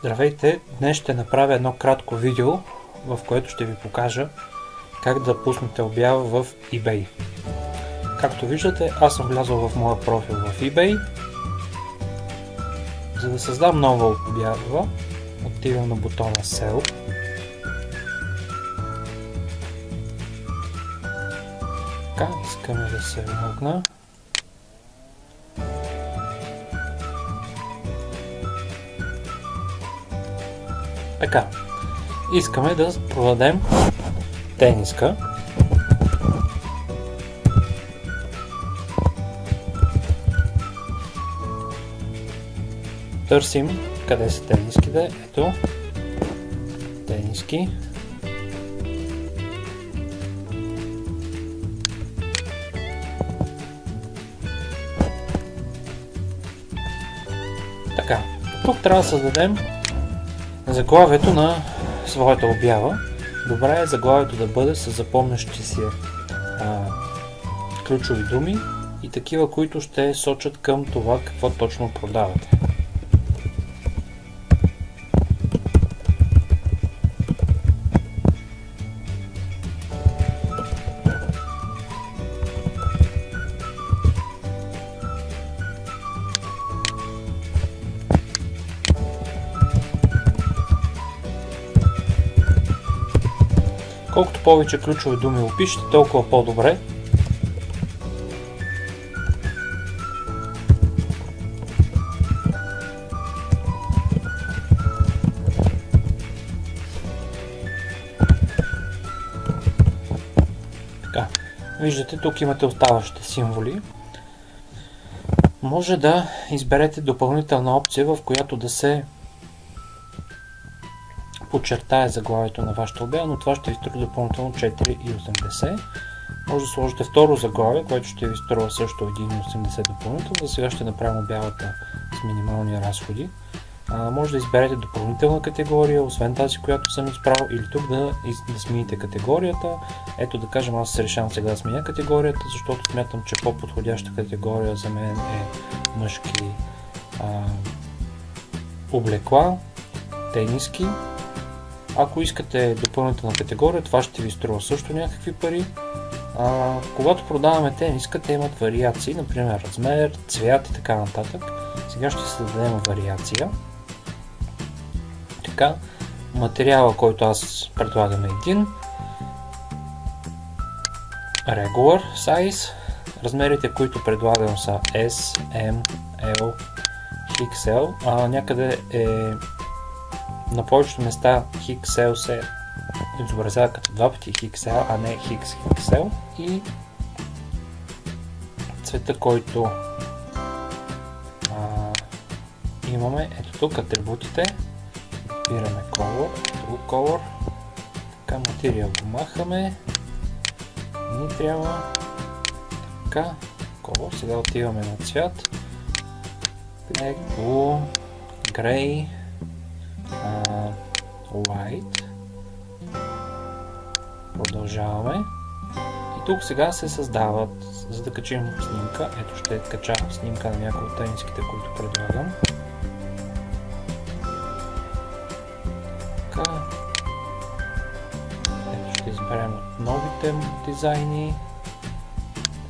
Здравейте! Днес ще направя едно кратко видео, в което ще ви покажа как да пуснете обява в eBay. Както виждате, аз съм влязъл в моя профил в eBay. За да създам нова обява, отивам на бутона Sell. Така, искаме да се логна. Така, искаме да продадем тениска. Търсим къде са тениските. Ето, тениски. Така, тук трябва да създадем заглавието на своята обява. Добре е заглавието да бъде с запомнящи си а, ключови думи и такива, които ще сочат към това какво точно продавате. Колкото повече ключови думи опишете, толкова по-добре. Така, виждате, тук имате оставащите символи. Може да изберете допълнителна опция, в която да се подчертая заглавието на вашата обява, но това ще ви струва допълнително 4,80. Може да сложите второ заглавие, което ще ви струва също 1,80 допълнително. За сега ще направим обявата с минимални разходи. Може да изберете допълнителна категория, освен тази, която съм избрал, или тук да, да смените категорията. Ето да кажем, аз се решавам сега да сменя категорията, защото смятам, че по-подходяща категория за мен е мъжки а, облекла, тениски ако искате допълнителна категория, това ще ви струва също някакви пари. А, когато продаваме тениска, те имат вариации, например размер, цвят и така нататък. Сега ще създадем вариация. Така, материала, който аз предлагам е един. Regular size. Размерите, които предлагам са S, M, L, XL. А, някъде е на повечето места Hixel се изобразява като два пъти Hixel, а не Hix Hixel и цвета, който а, имаме, ето тук атрибутите, избираме Color, True Color, така материал го махаме, ни трябва. Така, Color, сега отиваме на цвят, Black, Blue, Grey, White. Продължаваме. И тук сега се създават, за да качим снимка, ето ще кача снимка на някои от тениските, които предлагам. Така. Ето ще изберем новите дизайни.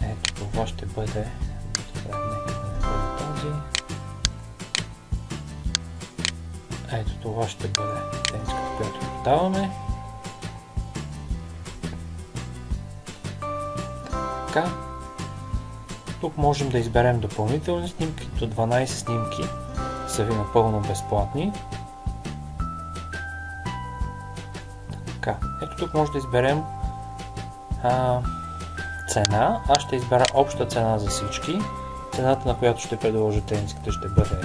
Ето това ще бъде Ето това ще бъде тениската, която продаваме. Така. Тук можем да изберем допълнителни снимки. До 12 снимки са ви напълно безплатни. Така. Ето тук може да изберем а, цена. Аз ще избера обща цена за всички. Цената на която ще предложа тениската ще бъде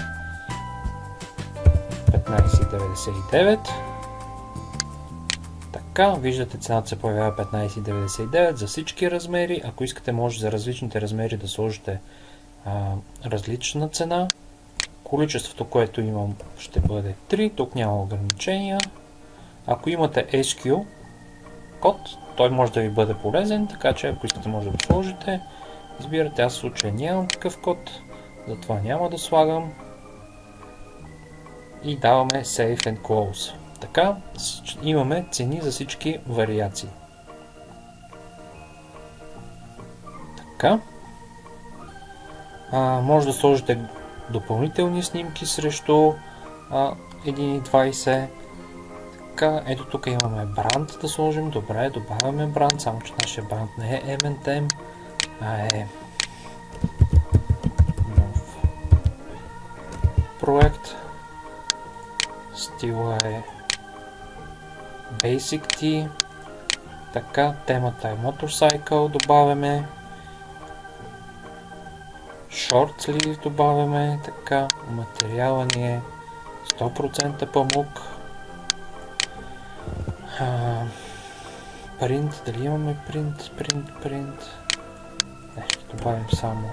15,99. Така, виждате цената се появява 15,99 за всички размери. Ако искате, може за различните размери да сложите а, различна цена. Количеството, което имам, ще бъде 3. Тук няма ограничения. Ако имате SQ код, той може да ви бъде полезен, така че ако искате, може да го сложите. Избирате, аз в случая нямам такъв код, затова няма да слагам и даваме Save and Close. Така имаме цени за всички вариации. Така. А, може да сложите допълнителни снимки срещу а, 1.20. Така, ето тук имаме бранд да сложим. Добре, добавяме бранд, само че нашия бранд не е M&M, а е нов проект. Стила е Basic T. Така, темата е Motorcycle, добавяме. Short sleeve добавяме, така, материала ни е 100% памук. Принт, дали имаме принт, принт, принт. Не, ще добавим само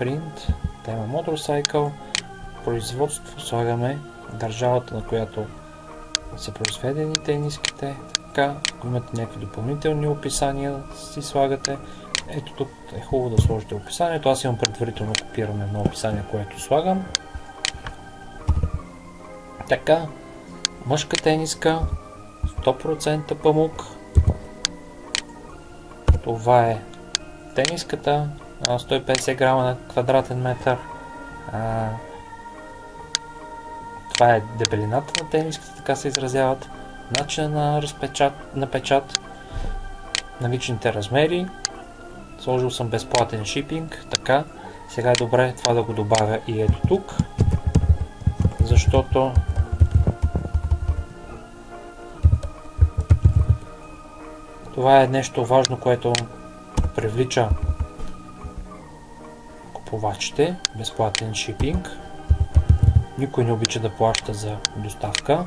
принт, тема Motorcycle, производство, слагаме държавата, на която са произведени тениските. Така, ако имате някакви допълнителни описания, си слагате. Ето тук е хубаво да сложите описанието. Аз имам предварително копиране на описание, което слагам. Така, мъжка тениска, 100% памук. Това е тениската, 150 грама на квадратен метър. Това е дебелината на тениската, така се изразяват. Начина на, разпечат, на печат, наличните размери. Сложил съм безплатен шипинг, така. Сега е добре това да го добавя и ето тук, защото това е нещо важно, което привлича купувачите. Безплатен шипинг. Никой не обича да плаща за доставка.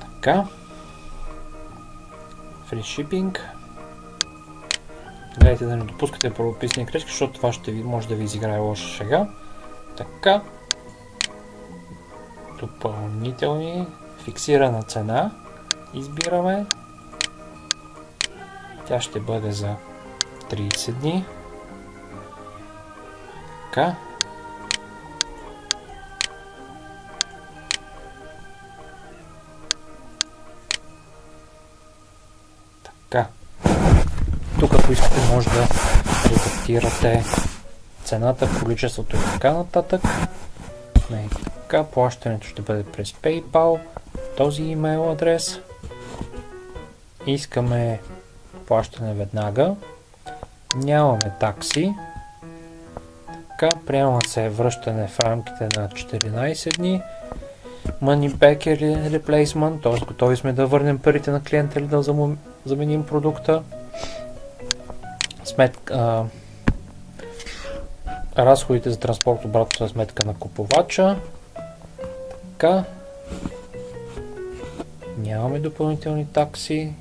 Така. Free shipping. Гледайте да не допускате правописни грешки, защото това ще ви, може да ви изиграе лоша шега. Така. Допълнителни. Фиксирана цена. Избираме. Тя ще бъде за 30 дни. Така. Така. Тук, ако искате, може да редактирате цената, количеството и така нататък. Не, така, плащането ще бъде през PayPal, този имейл адрес. Искаме плащане веднага. Нямаме такси. Така, приема се връщане в рамките на 14 дни. Money back replacement, т.е. готови сме да върнем парите на клиента или да заменим продукта. Сметка, разходите за транспорт обратно за сметка на купувача. Така. Нямаме допълнителни такси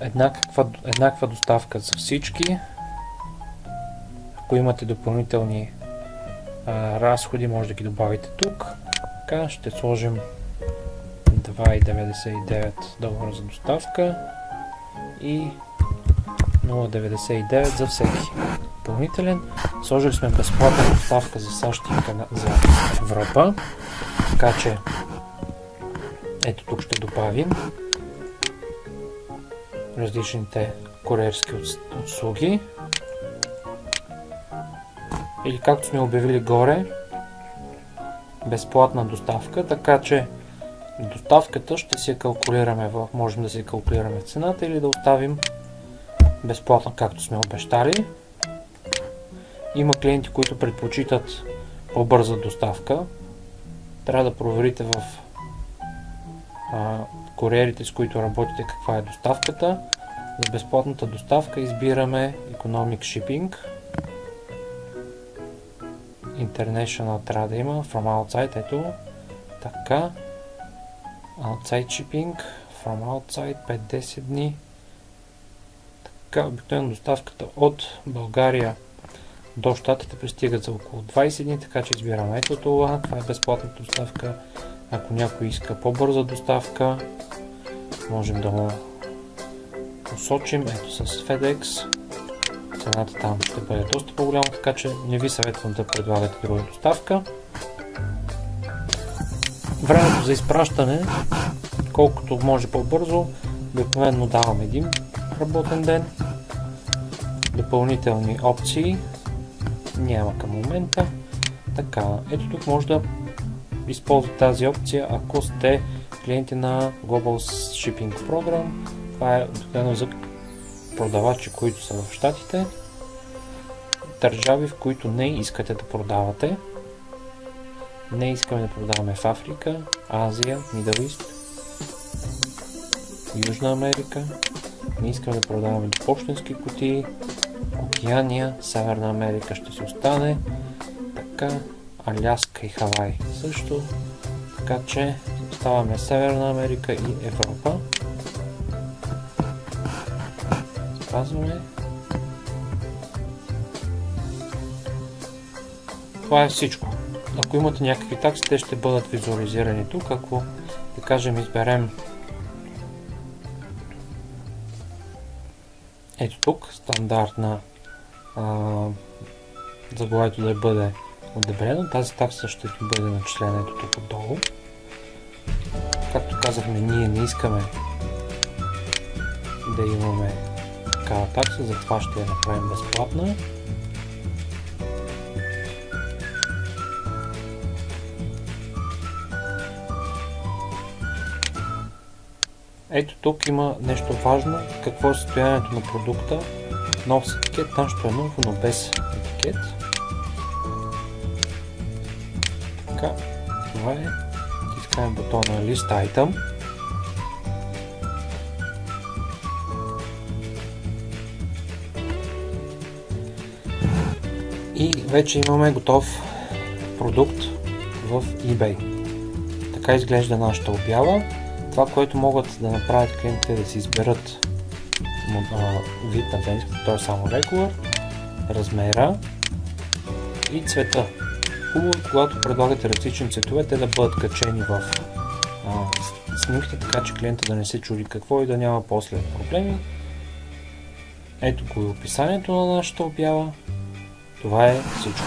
еднаква, еднаква доставка за всички. Ако имате допълнителни а, разходи, може да ги добавите тук. Така, ще сложим 2,99 долара за доставка и 0,99 за всеки допълнителен. Сложили сме безплатна доставка за САЩ и за Европа. Така че ето тук ще добавим различните куриерски услуги. Или както сме обявили горе, безплатна доставка, така че доставката ще си калкулираме, в, можем да си калкулираме цената или да оставим безплатно, както сме обещали. Има клиенти, които предпочитат по-бърза доставка. Трябва да проверите в куриерите, с които работите, каква е доставката. За безплатната доставка избираме Economic Shipping. International трябва да има. From outside, ето. Така. Outside shipping. From outside 5-10 дни. Така, обикновено доставката от България до щатите пристигат за около 20 дни, така че избираме ето това. Това е безплатната доставка. Ако някой иска по-бърза доставка, можем да го посочим ето с FedEx цената там ще бъде доста по-голяма, така че не ви съветвам да предлагате друга доставка. Времето за изпращане, колкото може по-бързо, обикновено давам един работен ден. Допълнителни опции няма към момента. Така, ето тук може да използвате тази опция, ако сте клиенти на Global Shipping Program. Това е обикновено за продавачи, които са в Штатите, държави, в които не искате да продавате. Не искаме да продаваме в Африка, Азия, Middle East, Южна Америка. Не искаме да продаваме почтенски кутии, Океания, Северна Америка ще си остане. Така, Аляска и Хавай също. Така че оставаме Северна Америка и Европа. Спазваме. Това е всичко. Ако имате някакви такси, те ще бъдат визуализирани тук. Ако, да кажем, изберем ето тук, стандартна заглавието да бъде одобрено. Тази такса ще ти бъде начислена ето тук отдолу. Както казахме, ние не искаме да имаме такава такса, затова ще я направим безплатна. Ето тук има нещо важно, какво е състоянието на продукта. Нов с етикет, нашето е ново, но без етикет. Така, това е. Тискаме бутона List Item. И вече имаме готов продукт в eBay. Така изглежда нашата обява. Това, което могат да направят клиентите е да си изберат вид на тениската, т.е. само regular, размера и цвета. Хубаво е, когато предлагате различни цветове, те да бъдат качени в а, снимките, така че клиента да не се чуди какво и да няма после проблеми. Ето го и описанието на нашата обява. Това е всичко.